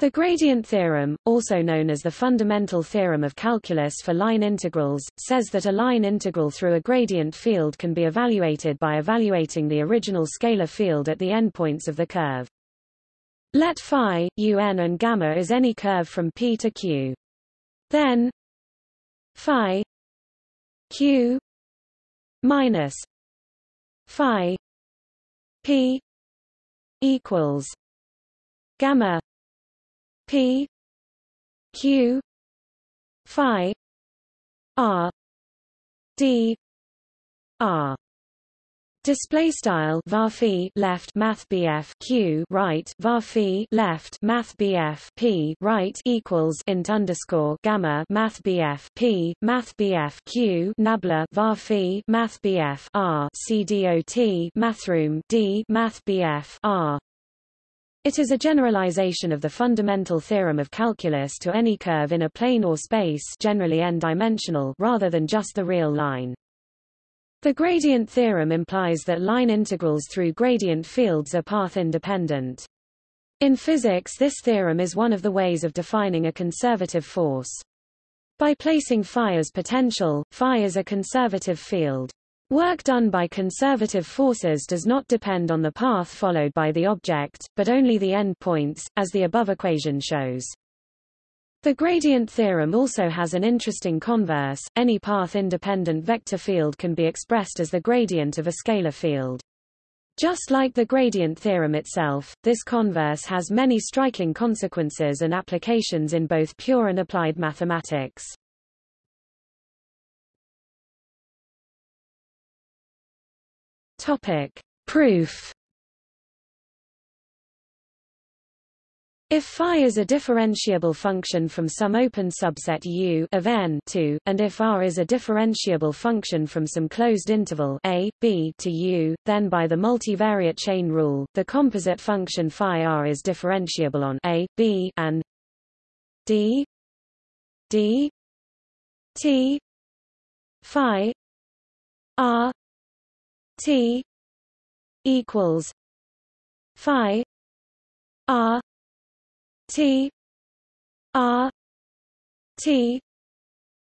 The gradient theorem, also known as the fundamental theorem of calculus for line integrals, says that a line integral through a gradient field can be evaluated by evaluating the original scalar field at the endpoints of the curve. Let phi, un and gamma is any curve from P to Q. Then phi Q minus phi P equals gamma P Q Phi R D R. Display style var left math BF Q right var left math BF P right equals int underscore gamma math BF P math BF Q nabla var math BF R C dot mathroom D math BF R it is a generalization of the fundamental theorem of calculus to any curve in a plane or space generally n-dimensional rather than just the real line. The gradient theorem implies that line integrals through gradient fields are path-independent. In physics this theorem is one of the ways of defining a conservative force. By placing phi as potential, phi is a conservative field. Work done by conservative forces does not depend on the path followed by the object, but only the endpoints, as the above equation shows. The gradient theorem also has an interesting converse. Any path-independent vector field can be expressed as the gradient of a scalar field. Just like the gradient theorem itself, this converse has many striking consequences and applications in both pure and applied mathematics. Topic. Proof If phi is a differentiable function from some open subset U of n to, and if R is a differentiable function from some closed interval a, b to U, then by the multivariate chain rule, the composite function phi R is differentiable on a, b and d d t phi R T equals Phi R T R T.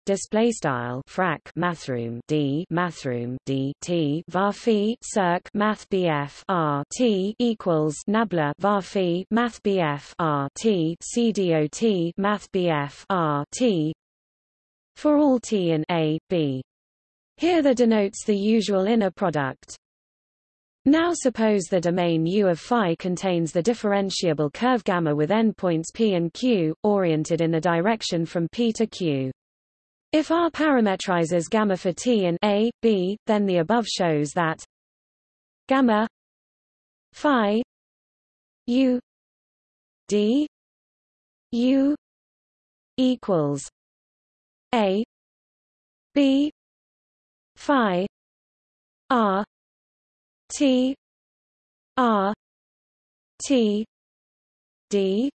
Display style frac mathroom d mathroom d t var circ math bf r t equals nabla var math bf r t c dot math bf r t. For all t in a b here the denotes the usual inner product. Now suppose the domain U of phi contains the differentiable curve gamma with endpoints p and q, oriented in the direction from p to q. If R parametrizes gamma for t in a, b, then the above shows that gamma phi u d u equals a b phi r t r t d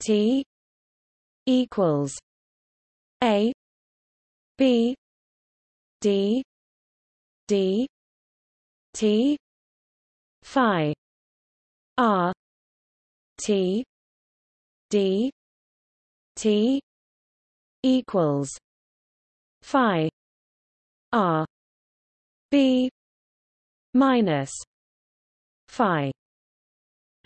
t equals a b d d t phi r t d t equals phi R. B. minus Phi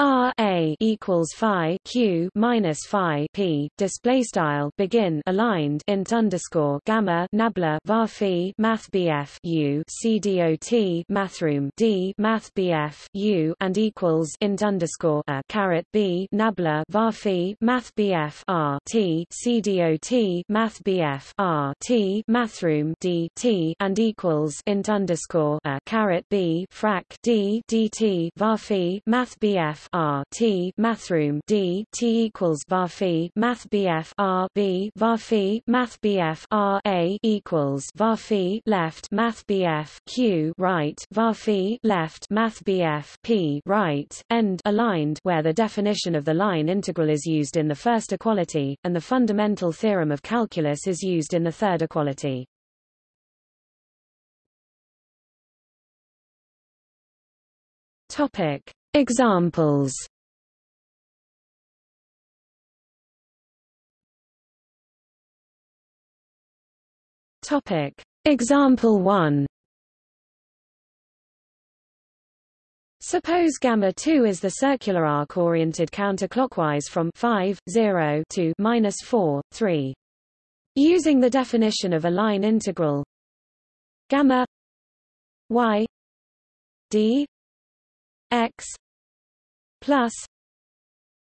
R A equals Phi Q minus Phi P. Display style begin aligned int underscore gamma nabla var phi math BF U C D O T mathroom D math BF U and equals int underscore a caret B nabla var phi math BF R T C D O T math BF R T mathroom D T and equals int underscore a caret B frac D D T var phi math BF R T mathroom D T equals var phi math BF R B var phi math BF R A equals var phi left math BF Q right var phi left math BF P right end aligned where the definition of the line integral is used in the first equality and the fundamental theorem of calculus is used in the third equality. Topic Examples. Topic. Example 1 Suppose gamma 2 is the circular arc oriented counterclockwise from 5, 0 to minus 4, 3. Using the definition of a line integral gamma y d x plus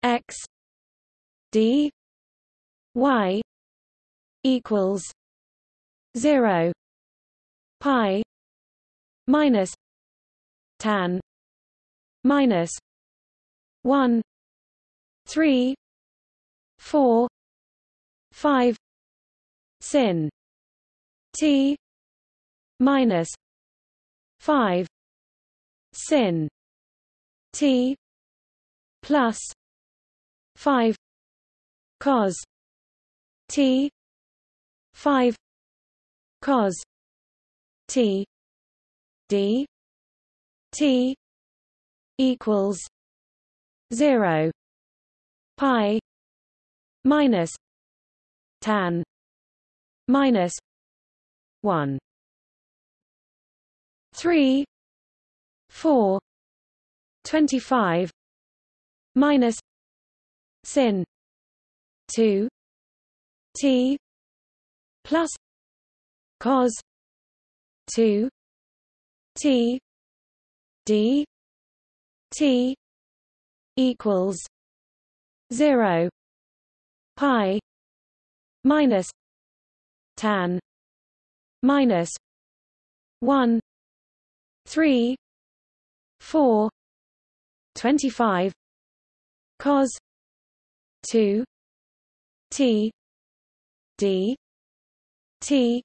x d y equals 0 pi minus tan minus 1 3 4 5 sin t minus 5 sin t plus 5 cos t 5 cos t d t equals 0 pi minus tan minus 1 3 4 25 minus sin 2 t plus cos 2 t d t equals 0 pi minus tan minus 1 3 4 25 cos 2 t d t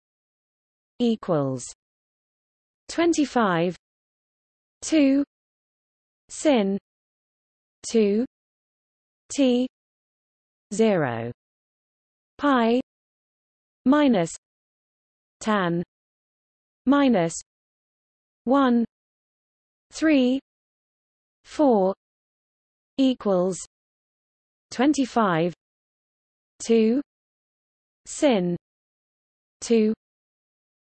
equals 25 2 sin 2 t 0 pi minus tan minus 1 3 4 equals 25 2 sin 2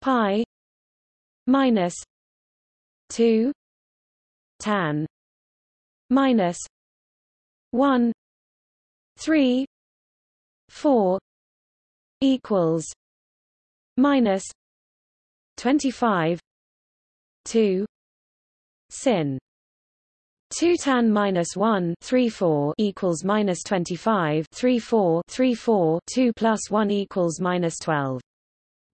pi minus 2 tan minus 1 3 4 equals minus 25 2 sin 2 tan minus 1 3 4 equals minus 25 3 4 3 4 2 plus 1 equals minus 12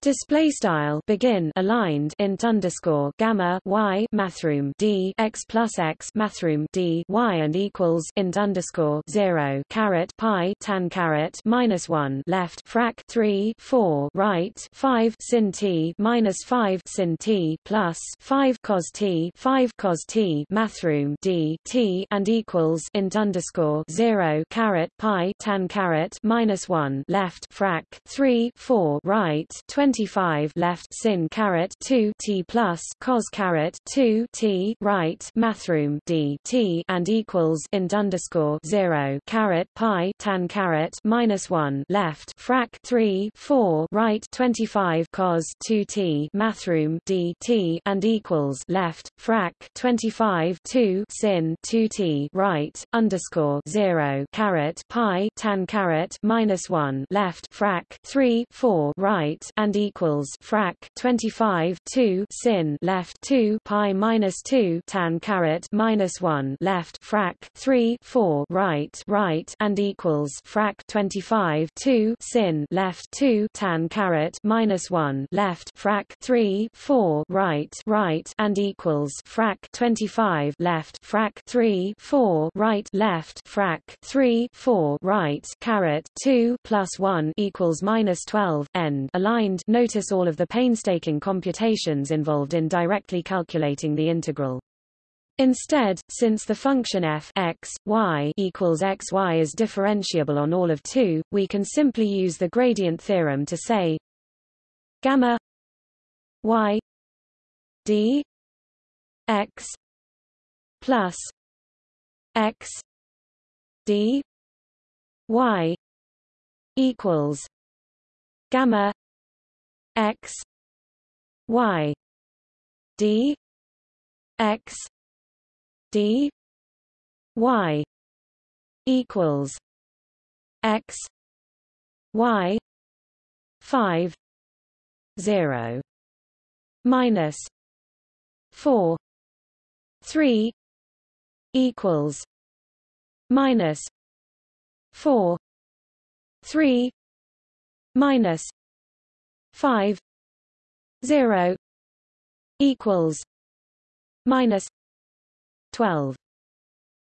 Display style begin aligned int underscore gamma y mathroom d x plus x mathroom d y and equals int underscore zero caret pi tan caret minus one left frac three four right five sin t minus five sin t plus five cos t five cos t mathroom d t and equals int underscore zero caret pi tan caret minus one left frac three four right twenty 25 left sin caret 2 t plus cos caret 2 t right mathroom d t and equals int underscore 0 caret pi tan caret minus 1 left frac 3 4 right 25 cos 2 t mathroom d t and equals left frac 25 2 sin 2 t right underscore 0 caret pi tan caret minus 1 left frac 3 4 right and equals frac 25 2 sin left 2 pi minus 2 tan caret minus 1 left frac 3 4 right right and equals frac 25 2 sin left 2 tan caret minus 1 left frac 3 4 right right and equals frac 25 left frac 3 4 right left frac 3 4 right caret 2 plus 1 equals minus 12 end. Aligned notice all of the painstaking computations involved in directly calculating the integral. Instead, since the function f x, y equals x y is differentiable on all of 2, we can simply use the gradient theorem to say gamma y d x plus x d y equals gamma x y d x d y equals x y 5 0 minus 4 3 equals minus 4 3 minus 5 0 equals minus 12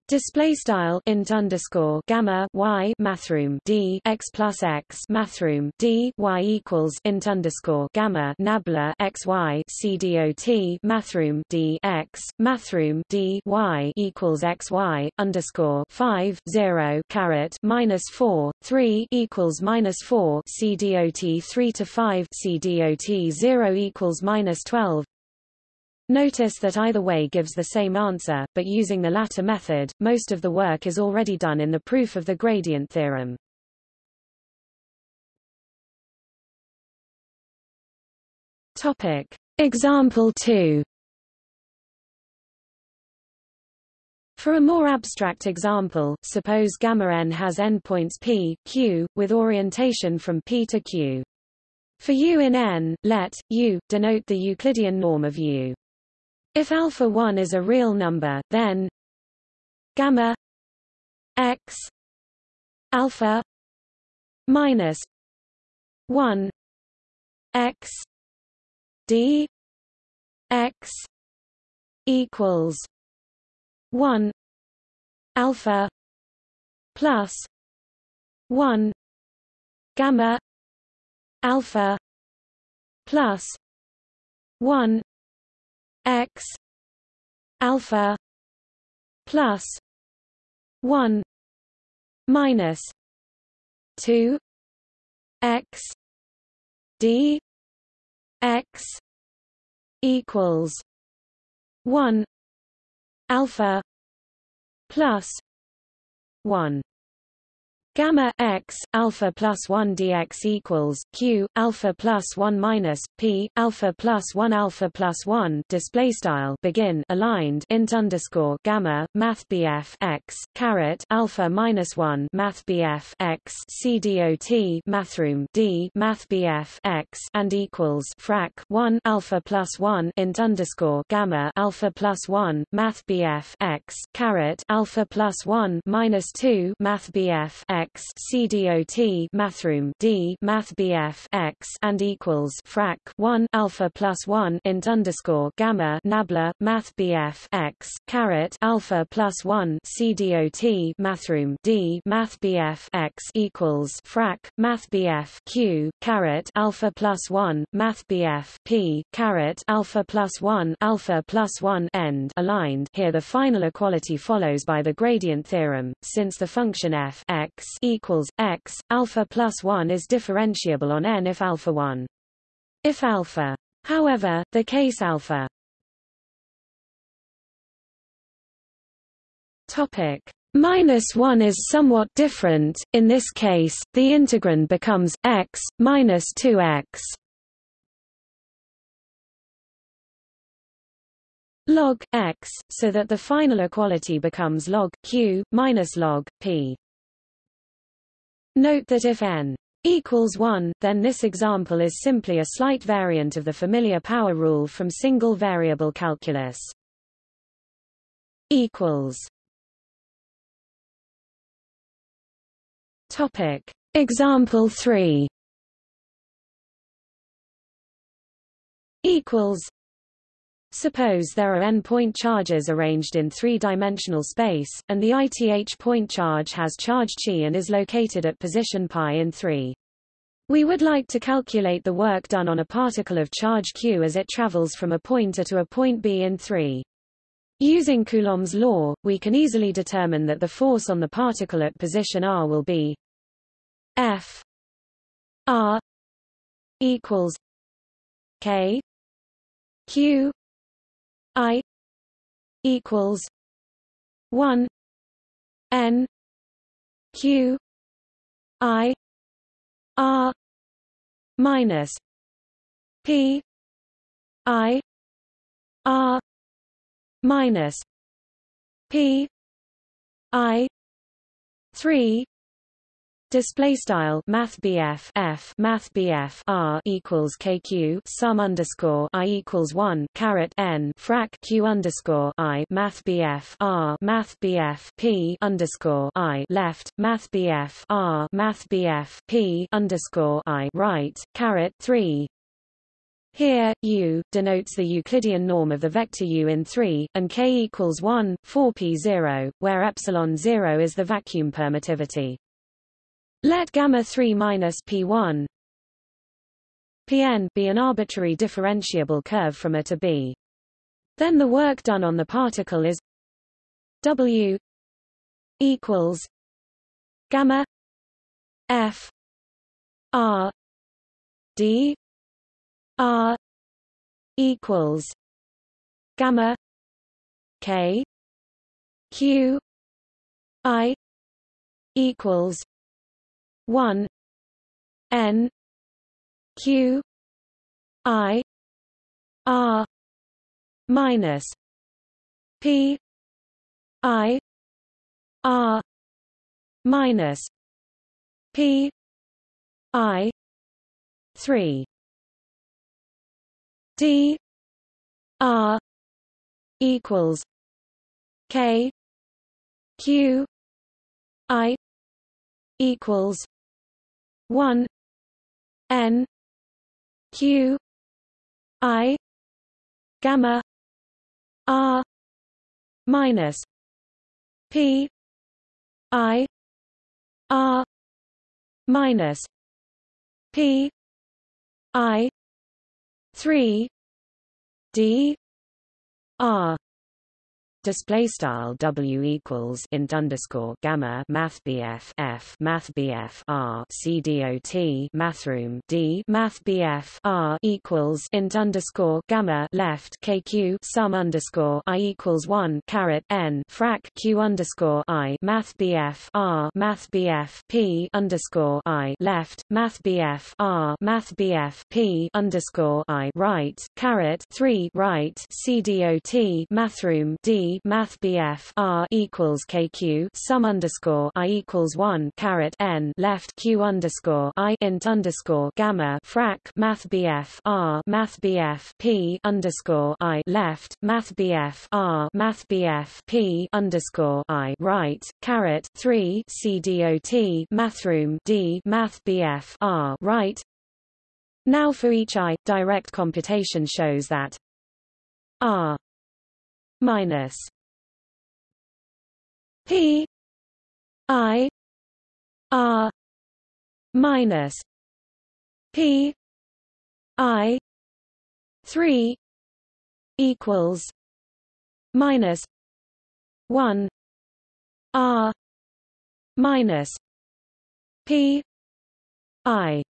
Display style int underscore gamma y mathroom d x plus x mathroom d y equals int underscore gamma nabla x y c dot mathroom d x mathroom d y equals x y underscore five zero caret minus four three equals minus four c dot three to five c dot zero equals minus twelve Notice that either way gives the same answer, but using the latter method, most of the work is already done in the proof of the gradient theorem. Topic. Example 2 For a more abstract example, suppose gamma n has endpoints p, q, with orientation from p to q. For u in n, let u denote the Euclidean norm of u. If alpha 1 is a real number, then gamma x alpha minus 1 x d x equals 1 alpha plus 1 gamma alpha plus 1 x alpha plus 1 minus 2 x d x equals 1 alpha plus 1 Gamma x alpha plus one dx equals q alpha plus one minus p alpha plus one alpha plus one display style begin aligned int underscore gamma math bf x caret alpha minus one math bf x c dot mathroom d math bf x and equals frac one alpha plus one int underscore gamma alpha plus one math bf x caret alpha plus one minus two math bf x x CDOT mathroom D math BF x and equals frac 1 alpha plus 1 int underscore gamma nabla math BF x caret alpha plus 1 CDOT mathroom D math BF x equals frac math BF Q caret alpha plus 1 math BF P caret alpha plus 1 alpha plus 1 end. Aligned. Here the final equality follows by the gradient theorem. Since the function f x equals x alpha plus 1 is differentiable on n if alpha 1 if alpha. However the case alpha. Topic. Minus 1 is somewhat different. In this case the integrand becomes x minus 2x log x so that the final equality becomes log q minus log p Note that if n equals 1, then this example is simply a slight variant of the familiar power rule from single variable calculus. equals Topic Example 3 equals Suppose there are n point charges arranged in three-dimensional space, and the ith point charge has charge chi and is located at position pi in 3. We would like to calculate the work done on a particle of charge q as it travels from a point A to a point B in 3. Using Coulomb's law, we can easily determine that the force on the particle at position r will be F r equals k q I equals one N Q I R minus P I R minus P I three Display style Math BF F Math BF R equals KQ sum underscore I equals one caret N frac Q underscore I Math BF R Math BF P underscore I left Math BF R Math BF P underscore I right caret three here, U, denotes the Euclidean norm of the vector U in 3, and K equals 1, 4 P0, where epsilon 0 is the vacuum permittivity. Let gamma 3 minus p1 pn be an arbitrary differentiable curve from A to B. Then the work done on the particle is W equals gamma f r d r equals gamma k q i equals 1 n q i r minus p i r minus p i 3 d r equals k q i equals 1 n q i gamma r minus p i r minus p i 3 d r display style W equals int underscore gamma math BF F math BF R C dot mathroom D math BF R equals int underscore gamma left KQ sum underscore I equals one caret N frac Q underscore I math BF R math BF P underscore I left math BF R math BF P underscore I right caret three right C dot mathroom D Math BF R equals KQ sum underscore I equals one caret N left Q underscore I int underscore gamma frac Math BF R Math BF P underscore I left Math BF R Math BF P underscore I right caret three C dot Mathroom D Math BF R right. Now for each i, direct computation shows that r minus P I R minus P I three equals minus one R minus P I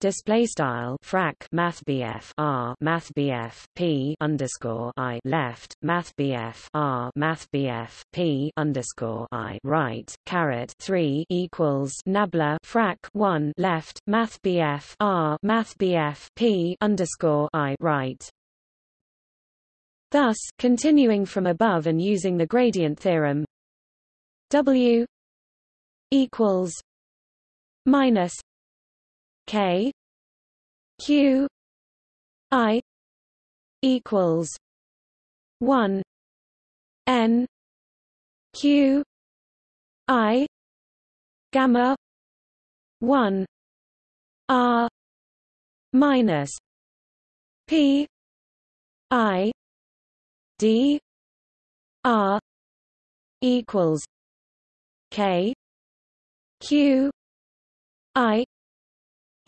display style frac math BF R math BF P underscore I left math BF R math BF P underscore I right caret 3 equals nabla frac 1 left math BF R math BF P underscore I right. Thus, continuing from above and using the gradient theorem W equals minus K Q I equals one N Q I gamma one R minus P I D R equals K Q I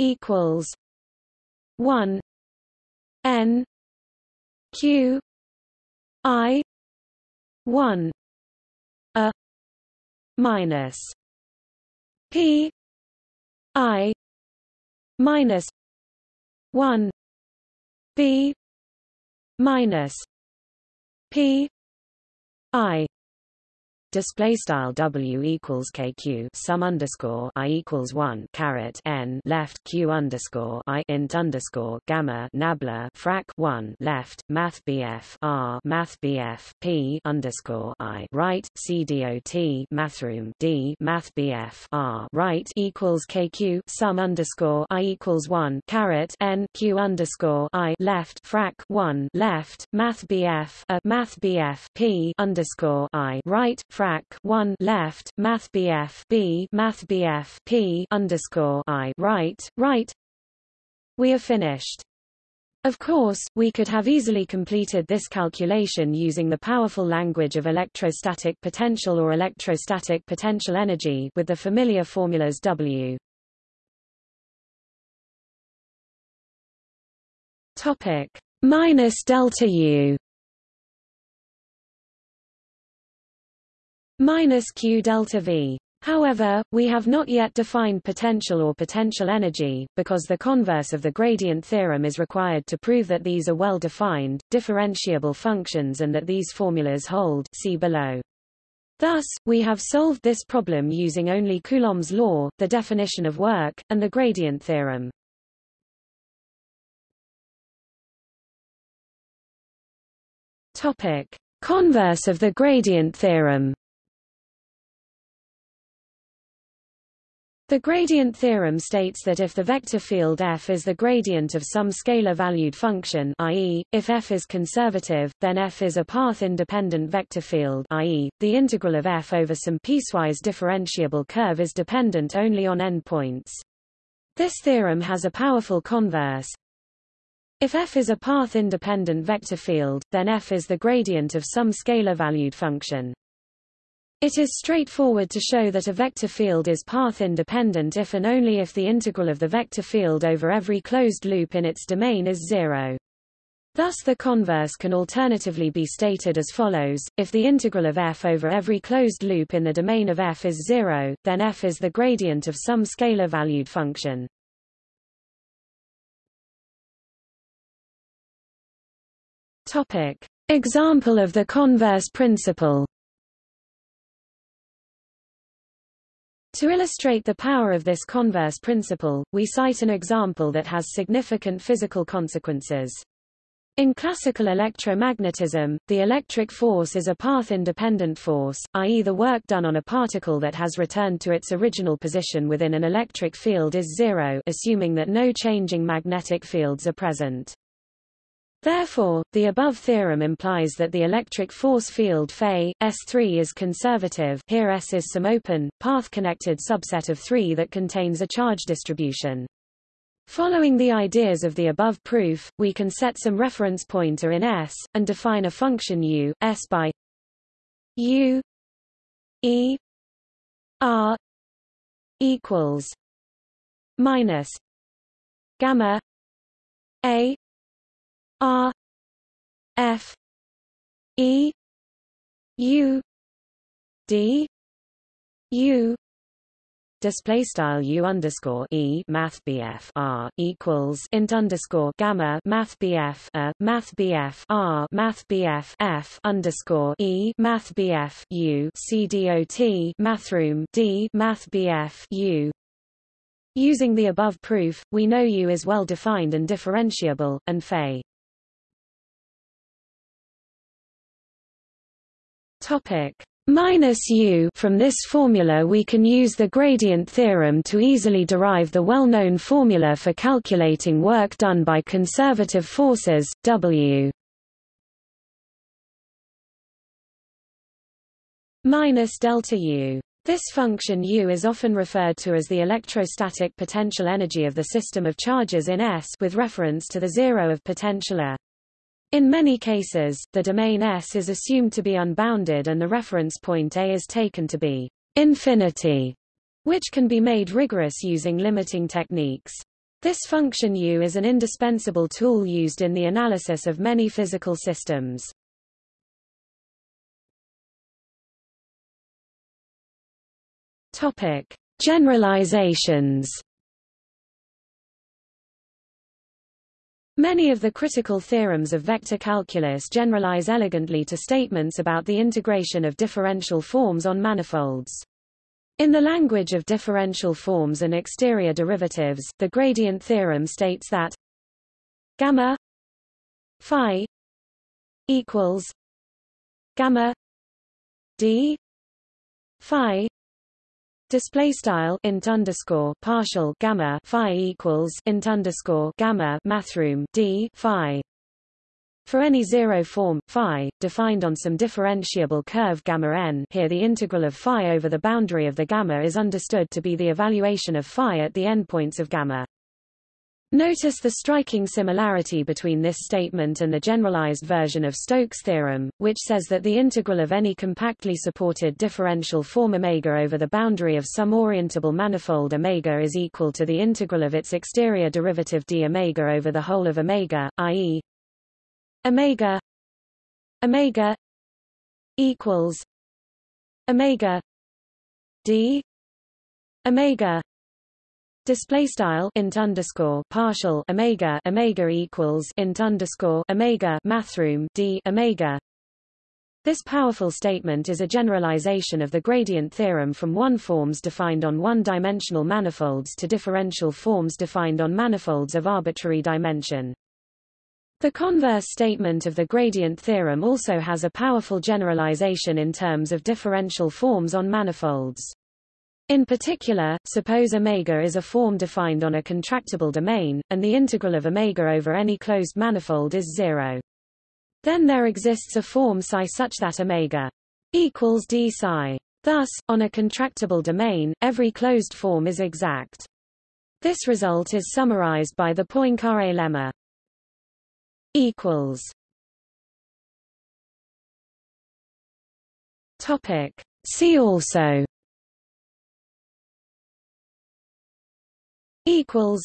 equals one N Q I one A minus P I minus one B minus P I display style W equals KQ sum underscore I equals one caret N left Q underscore I int underscore gamma nabla frac one left math BF R math BF P underscore I right C dot mathroom D math BF R right equals KQ sum underscore I equals one caret N Q underscore I left frac one left math BF a uh, math BF P underscore I right frac one left math BF B math BF P underscore I right right. We are finished. Of course, we could have easily completed this calculation using the powerful language of electrostatic potential or electrostatic potential energy with the familiar formulas W. Topic. Minus delta U minus q delta v. However, we have not yet defined potential or potential energy, because the converse of the gradient theorem is required to prove that these are well-defined, differentiable functions and that these formulas hold see below. Thus, we have solved this problem using only Coulomb's law, the definition of work, and the gradient theorem. Topic. Converse of the gradient theorem The gradient theorem states that if the vector field f is the gradient of some scalar-valued function i.e., if f is conservative, then f is a path-independent vector field i.e., the integral of f over some piecewise differentiable curve is dependent only on endpoints. This theorem has a powerful converse. If f is a path-independent vector field, then f is the gradient of some scalar-valued function. It is straightforward to show that a vector field is path-independent if and only if the integral of the vector field over every closed loop in its domain is zero. Thus the converse can alternatively be stated as follows, if the integral of f over every closed loop in the domain of f is zero, then f is the gradient of some scalar-valued function. Example of the converse principle To illustrate the power of this converse principle, we cite an example that has significant physical consequences. In classical electromagnetism, the electric force is a path-independent force, i.e. the work done on a particle that has returned to its original position within an electric field is zero assuming that no changing magnetic fields are present. Therefore, the above theorem implies that the electric force field Φ, S3 is conservative here S is some open, path-connected subset of 3 that contains a charge distribution. Following the ideas of the above proof, we can set some reference pointer in S, and define a function u, S by u e r equals minus gamma a R F E U D U display style u underscore e math bf r equals int underscore gamma math bf a math bf r math bf f underscore e math bf u c mathroom d math bf u. Using the above proof, we know U is well defined and differentiable, and Φ Topic minus u From this formula we can use the gradient theorem to easily derive the well-known formula for calculating work done by conservative forces, W minus delta U. This function U is often referred to as the electrostatic potential energy of the system of charges in S with reference to the zero of potential A. In many cases, the domain S is assumed to be unbounded and the reference point A is taken to be infinity, which can be made rigorous using limiting techniques. This function U is an indispensable tool used in the analysis of many physical systems. Topic: Generalizations Many of the critical theorems of vector calculus generalize elegantly to statements about the integration of differential forms on manifolds. In the language of differential forms and exterior derivatives, the gradient theorem states that gamma phi equals gamma d phi display style int underscore partial gamma phi equals int underscore gamma mathroom d phi. For any zero form phi defined on some differentiable curve gamma n here the integral of phi over the boundary of the gamma is understood to be the evaluation of phi at the endpoints of gamma Notice the striking similarity between this statement and the generalized version of Stokes' theorem, which says that the integral of any compactly supported differential form omega over the boundary of some orientable manifold omega is equal to the integral of its exterior derivative d omega over the whole of omega, i.e. omega omega equals omega d omega Display style int underscore partial omega omega equals int underscore omega mathroom d omega. This powerful statement is a generalization of the gradient theorem from one forms defined on one-dimensional manifolds to differential forms defined on manifolds of arbitrary dimension. The converse statement of the gradient theorem also has a powerful generalization in terms of differential forms on manifolds. In particular, suppose omega is a form defined on a contractible domain, and the integral of omega over any closed manifold is zero. Then there exists a form psi such that omega equals d psi. Thus, on a contractible domain, every closed form is exact. This result is summarized by the Poincare lemma. Equals. Topic. See also equals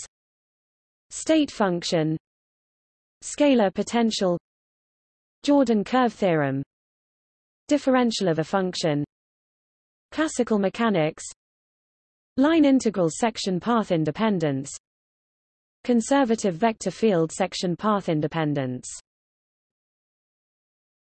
state function scalar potential Jordan curve theorem differential of a function classical mechanics line integral section path independence conservative vector field section path independence